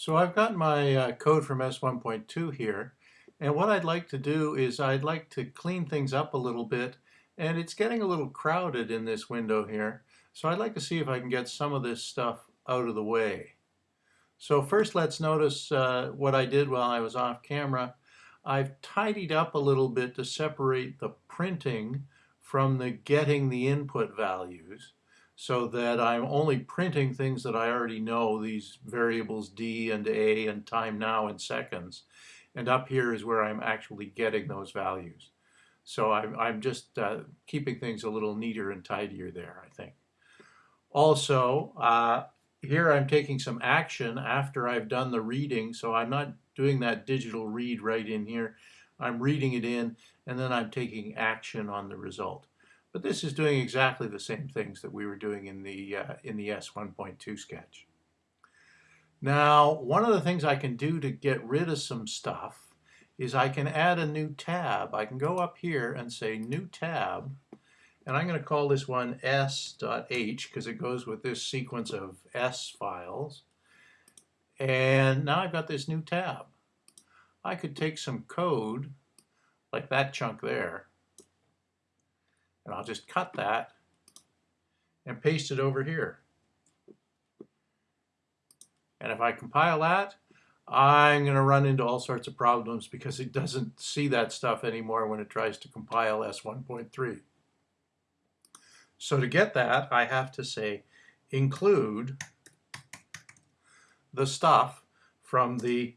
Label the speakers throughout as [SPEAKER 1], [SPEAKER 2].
[SPEAKER 1] So I've got my uh, code from S1.2 here, and what I'd like to do is I'd like to clean things up a little bit, and it's getting a little crowded in this window here, so I'd like to see if I can get some of this stuff out of the way. So first let's notice uh, what I did while I was off camera. I've tidied up a little bit to separate the printing from the getting the input values so that I'm only printing things that I already know, these variables D and A and time now in seconds. And up here is where I'm actually getting those values. So I'm, I'm just uh, keeping things a little neater and tidier there, I think. Also, uh, here I'm taking some action after I've done the reading, so I'm not doing that digital read right in here. I'm reading it in, and then I'm taking action on the result. But this is doing exactly the same things that we were doing in the, uh, in the S1.2 sketch. Now, one of the things I can do to get rid of some stuff is I can add a new tab. I can go up here and say new tab, and I'm going to call this one s.h because it goes with this sequence of s files. And now I've got this new tab. I could take some code, like that chunk there, and I'll just cut that and paste it over here. And if I compile that, I'm going to run into all sorts of problems because it doesn't see that stuff anymore when it tries to compile S1.3. So to get that, I have to say include the stuff from the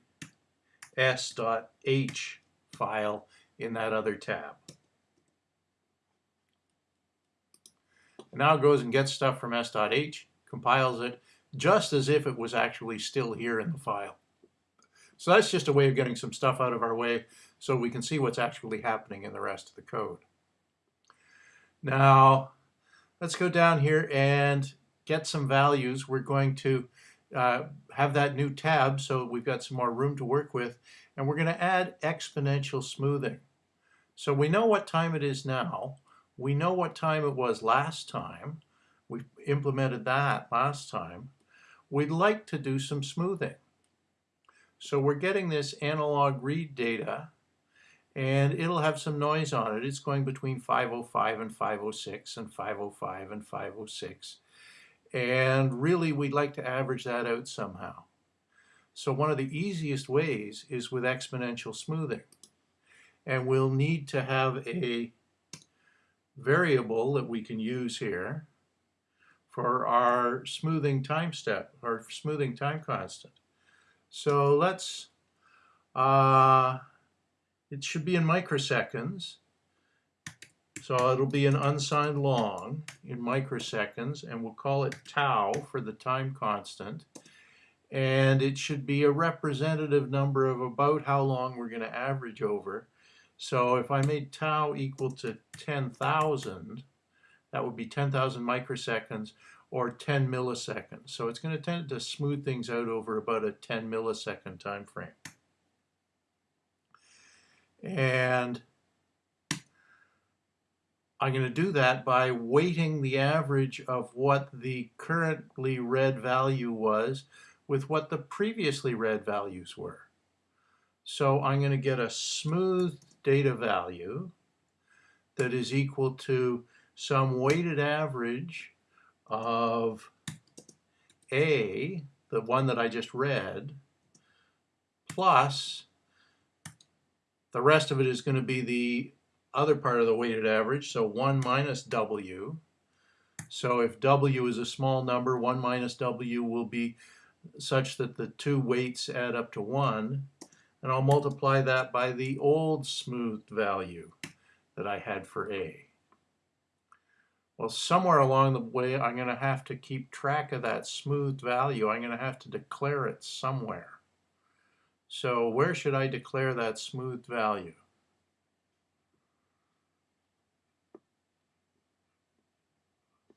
[SPEAKER 1] s.h file in that other tab. And now goes and gets stuff from s.h, compiles it, just as if it was actually still here in the file. So that's just a way of getting some stuff out of our way so we can see what's actually happening in the rest of the code. Now, let's go down here and get some values. We're going to uh, have that new tab so we've got some more room to work with. And we're going to add exponential smoothing. So we know what time it is now. We know what time it was last time. We implemented that last time. We'd like to do some smoothing. So we're getting this analog read data and it'll have some noise on it. It's going between 505 and 506 and 505 and 506. And really we'd like to average that out somehow. So one of the easiest ways is with exponential smoothing. And we'll need to have a variable that we can use here for our smoothing time step, or smoothing time constant. So let's, uh, it should be in microseconds. So it'll be an unsigned long in microseconds, and we'll call it tau for the time constant. And it should be a representative number of about how long we're going to average over. So if I made tau equal to 10,000, that would be 10,000 microseconds or 10 milliseconds. So it's going to tend to smooth things out over about a 10 millisecond time frame. And I'm going to do that by weighting the average of what the currently read value was with what the previously read values were. So I'm going to get a smooth data value that is equal to some weighted average of A, the one that I just read, plus the rest of it is going to be the other part of the weighted average, so 1 minus W. So if W is a small number, 1 minus W will be such that the two weights add up to 1 and I'll multiply that by the old smoothed value that I had for A. Well, somewhere along the way, I'm going to have to keep track of that smoothed value. I'm going to have to declare it somewhere. So where should I declare that smoothed value?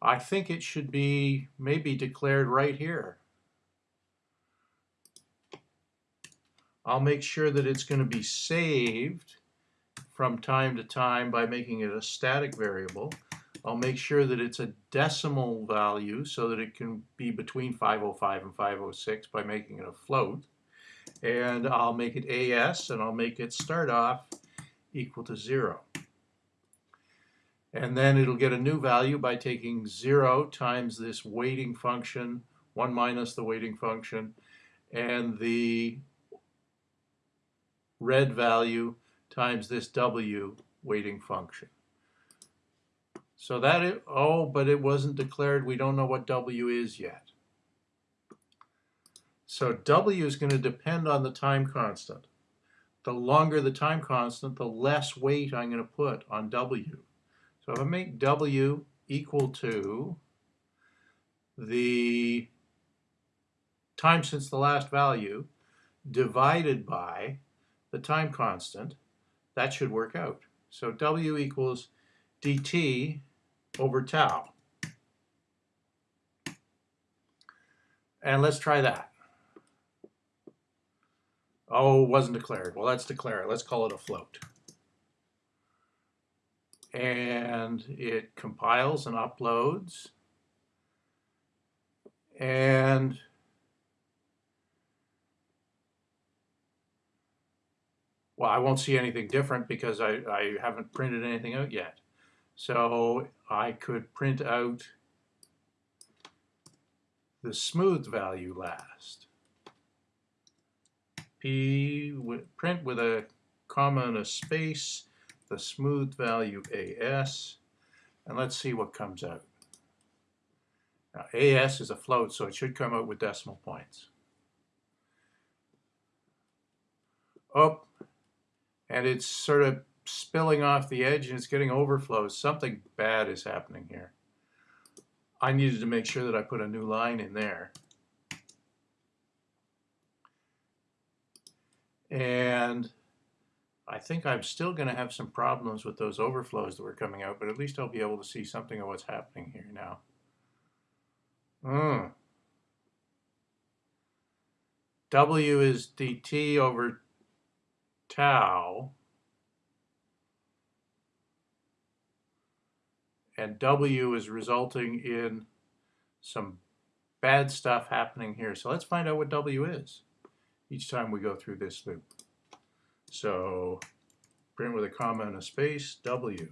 [SPEAKER 1] I think it should be maybe declared right here. I'll make sure that it's going to be saved from time to time by making it a static variable. I'll make sure that it's a decimal value so that it can be between 505 and 506 by making it a float. And I'll make it AS and I'll make it start off equal to zero. And then it'll get a new value by taking zero times this weighting function, one minus the weighting function, and the read value times this W weighting function. So that is, oh, but it wasn't declared. We don't know what W is yet. So W is going to depend on the time constant. The longer the time constant, the less weight I'm going to put on W. So if I make W equal to the time since the last value divided by the time constant, that should work out. So W equals dt over tau. And let's try that. Oh, wasn't declared. Well, let's declare it. Let's call it a float. And it compiles and uploads. And well, I won't see anything different because I, I haven't printed anything out yet. So I could print out the smooth value last. P print with a comma and a space, the smooth value AS, and let's see what comes out. Now AS is a float, so it should come out with decimal points. Oh, and it's sort of spilling off the edge and it's getting overflows. Something bad is happening here. I needed to make sure that I put a new line in there. And I think I'm still going to have some problems with those overflows that were coming out, but at least I'll be able to see something of what's happening here now. Mm. W is dt over tau. And W is resulting in some bad stuff happening here. So let's find out what W is each time we go through this loop. So print with a comma and a space, W.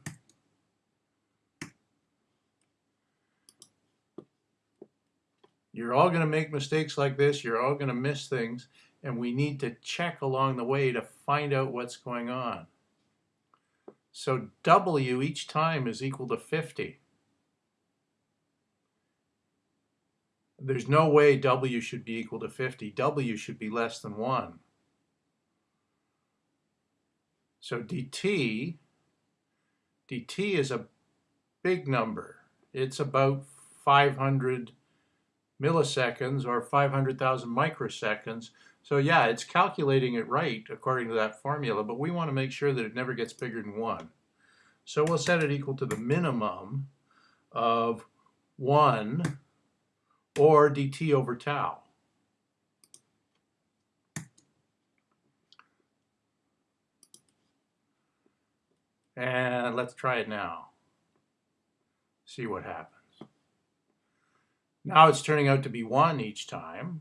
[SPEAKER 1] You're all going to make mistakes like this. You're all going to miss things. And we need to check along the way to find out what's going on. So W each time is equal to 50. There's no way W should be equal to 50. W should be less than 1. So dt, dt is a big number. It's about 500 milliseconds or 500,000 microseconds. So yeah, it's calculating it right according to that formula, but we want to make sure that it never gets bigger than 1. So we'll set it equal to the minimum of 1 or dt over tau. And let's try it now. See what happens. Now it's turning out to be 1 each time.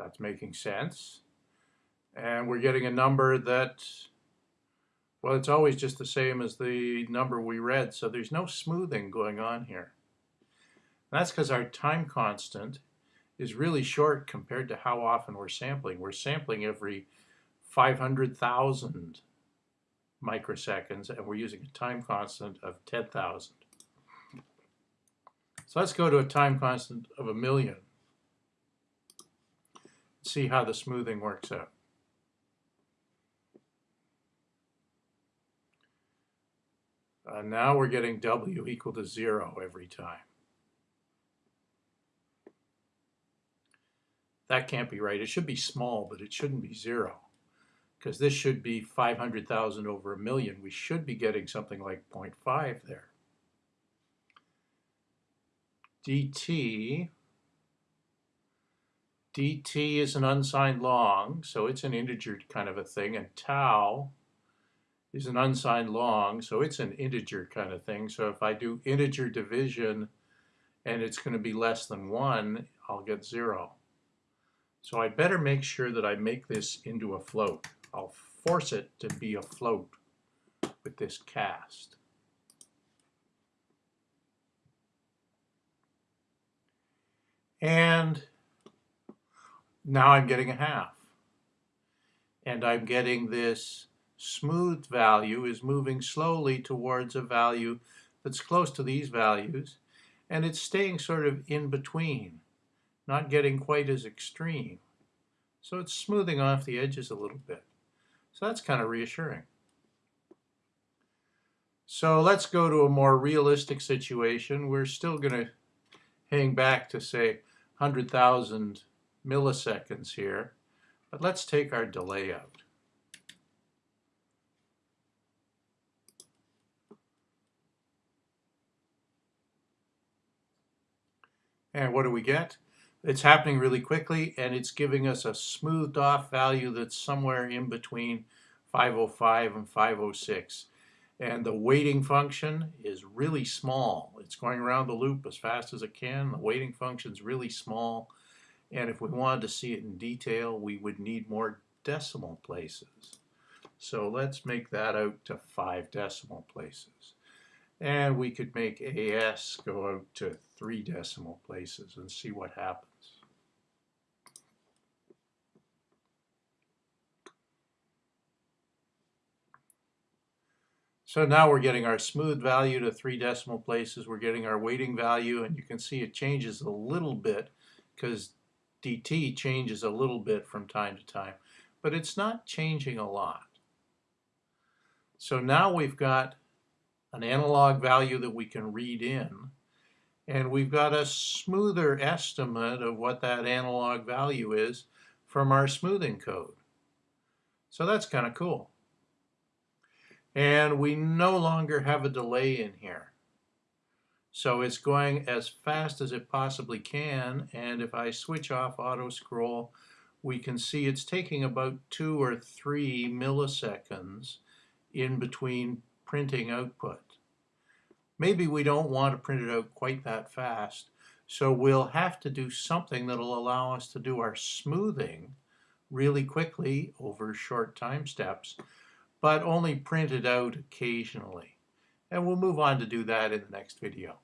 [SPEAKER 1] That's making sense. And we're getting a number that, well, it's always just the same as the number we read, so there's no smoothing going on here. And that's because our time constant is really short compared to how often we're sampling. We're sampling every 500,000 microseconds, and we're using a time constant of 10,000. So let's go to a time constant of a million see how the smoothing works out. Uh, now we're getting W equal to zero every time. That can't be right. It should be small, but it shouldn't be zero because this should be 500,000 over a million. We should be getting something like 0.5 there. dt dt is an unsigned long, so it's an integer kind of a thing, and tau is an unsigned long, so it's an integer kind of thing. So if I do integer division and it's going to be less than 1, I'll get 0. So I better make sure that I make this into a float. I'll force it to be a float with this cast. And now I'm getting a half. And I'm getting this smooth value is moving slowly towards a value that's close to these values. And it's staying sort of in between, not getting quite as extreme. So it's smoothing off the edges a little bit. So that's kind of reassuring. So let's go to a more realistic situation. We're still going to hang back to say 100,000 milliseconds here, but let's take our delay out. And what do we get? It's happening really quickly and it's giving us a smoothed off value that's somewhere in between 505 and 506. And the weighting function is really small. It's going around the loop as fast as it can. The weighting function is really small. And if we wanted to see it in detail, we would need more decimal places. So let's make that out to five decimal places. And we could make AS go out to three decimal places and see what happens. So now we're getting our smooth value to three decimal places. We're getting our weighting value, and you can see it changes a little bit because dt changes a little bit from time to time, but it's not changing a lot. So now we've got an analog value that we can read in, and we've got a smoother estimate of what that analog value is from our smoothing code. So that's kind of cool. And we no longer have a delay in here. So it's going as fast as it possibly can. And if I switch off auto scroll, we can see it's taking about two or three milliseconds in between printing output. Maybe we don't want to print it out quite that fast. So we'll have to do something that'll allow us to do our smoothing really quickly over short time steps but only print it out occasionally. And we'll move on to do that in the next video.